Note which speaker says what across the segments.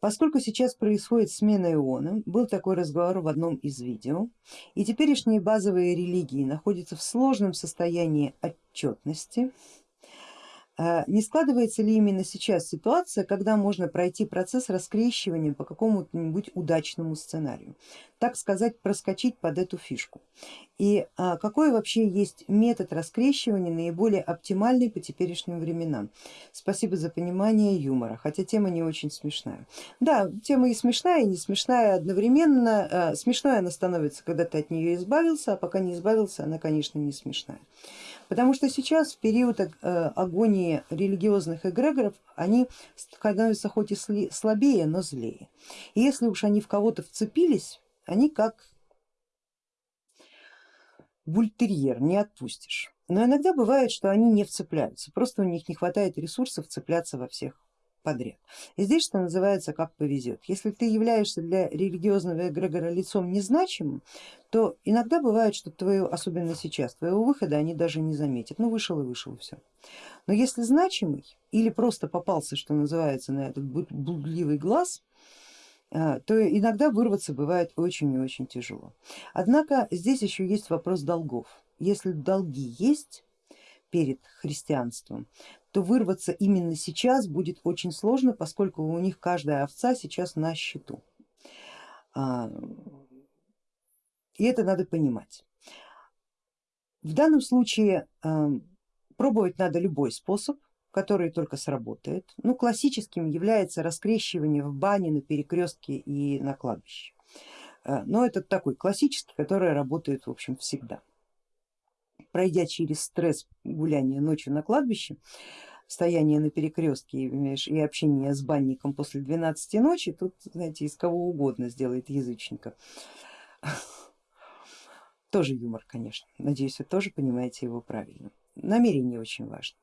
Speaker 1: Поскольку сейчас происходит смена иона, был такой разговор в одном из видео, и теперешние базовые религии находятся в сложном состоянии отчетности, не складывается ли именно сейчас ситуация, когда можно пройти процесс раскрещивания по какому-нибудь удачному сценарию, так сказать, проскочить под эту фишку? И а, какой вообще есть метод раскрещивания наиболее оптимальный по теперешним временам? Спасибо за понимание юмора, хотя тема не очень смешная. Да, тема и смешная, и не смешная одновременно. А, смешной она становится, когда ты от нее избавился, а пока не избавился, она, конечно, не смешная. Потому что сейчас в период э, агонии религиозных эгрегоров они становятся хоть и слабее, но злее. И если уж они в кого-то вцепились, они как бультерьер, не отпустишь. Но иногда бывает, что они не вцепляются, просто у них не хватает ресурсов цепляться во всех подряд. И здесь, что называется, как повезет. Если ты являешься для религиозного эгрегора лицом незначимым, то иногда бывает, что твою, особенно сейчас, твоего выхода они даже не заметят. Ну вышел и вышел, все. Но если значимый или просто попался, что называется, на этот блудливый глаз, а, то иногда вырваться бывает очень и очень тяжело. Однако здесь еще есть вопрос долгов. Если долги есть перед христианством, то вырваться именно сейчас будет очень сложно, поскольку у них каждая овца сейчас на счету. А, и это надо понимать. В данном случае а, пробовать надо любой способ, который только сработает. Ну, классическим является раскрещивание в бане, на перекрестке и на кладбище. А, но это такой классический, который работает в общем всегда пройдя через стресс гуляния ночью на кладбище, стояние на перекрестке и общение с банником после 12 ночи, тут, знаете, из кого угодно сделает язычника. Тоже юмор, конечно, надеюсь, вы тоже понимаете его правильно. Намерение очень важно.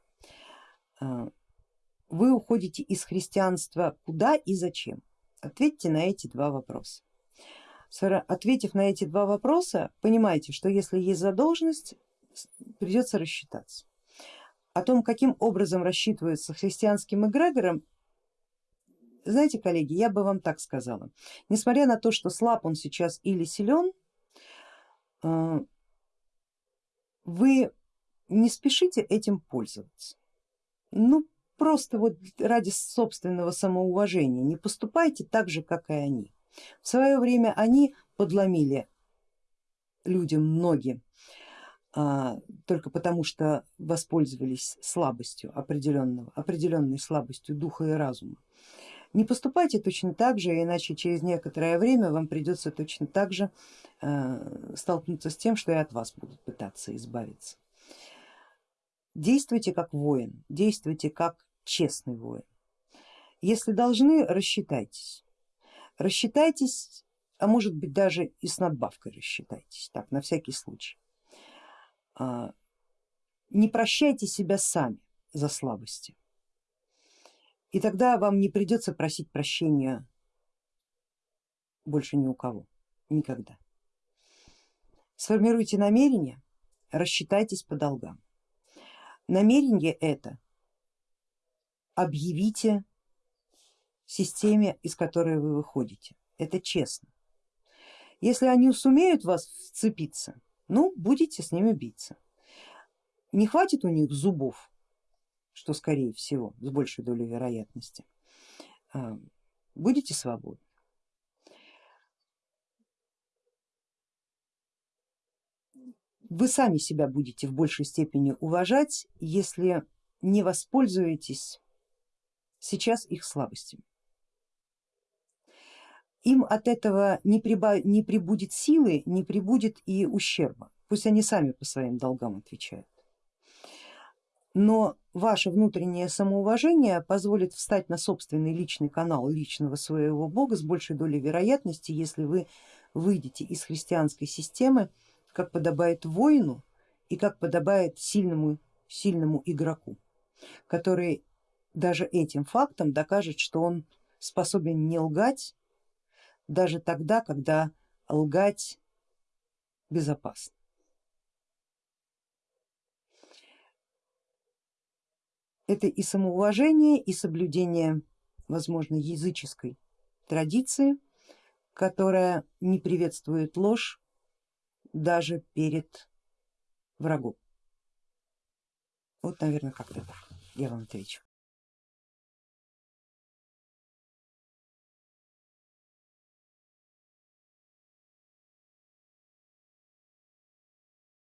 Speaker 1: А, вы уходите из христианства куда и зачем? Ответьте на эти два вопроса. Ответив на эти два вопроса, понимаете, что если есть задолженность, придется рассчитаться. О том, каким образом рассчитывается христианским эгрегором, знаете, коллеги, я бы вам так сказала. Несмотря на то, что слаб он сейчас или силен, э, вы не спешите этим пользоваться. Ну просто вот ради собственного самоуважения не поступайте так же, как и они. В свое время они подломили людям ноги только потому, что воспользовались слабостью определенного, определенной слабостью духа и разума. Не поступайте точно так же, иначе через некоторое время вам придется точно так же а, столкнуться с тем, что и от вас будут пытаться избавиться. Действуйте как воин, действуйте как честный воин. Если должны, рассчитайтесь. Рассчитайтесь, а может быть даже и с надбавкой рассчитайтесь, так на всякий случай. А, не прощайте себя сами за слабости. И тогда вам не придется просить прощения больше ни у кого, никогда. Сформируйте намерение, рассчитайтесь по долгам. Намерение это объявите системе, из которой вы выходите. Это честно. Если они сумеют вас вцепиться, ну будете с ними биться. Не хватит у них зубов, что скорее всего, с большей долей вероятности, а, будете свободны. Вы сами себя будете в большей степени уважать, если не воспользуетесь сейчас их слабостями им от этого не, прибав... не прибудет силы, не прибудет и ущерба. Пусть они сами по своим долгам отвечают. Но ваше внутреннее самоуважение позволит встать на собственный личный канал личного своего бога с большей долей вероятности, если вы выйдете из христианской системы, как подобает воину и как подобает сильному, сильному игроку, который даже этим фактом докажет, что он способен не лгать, даже тогда, когда лгать безопасно. Это и самоуважение, и соблюдение, возможно, языческой традиции, которая не приветствует ложь даже перед врагом. Вот, наверное, как-то так я вам отвечу.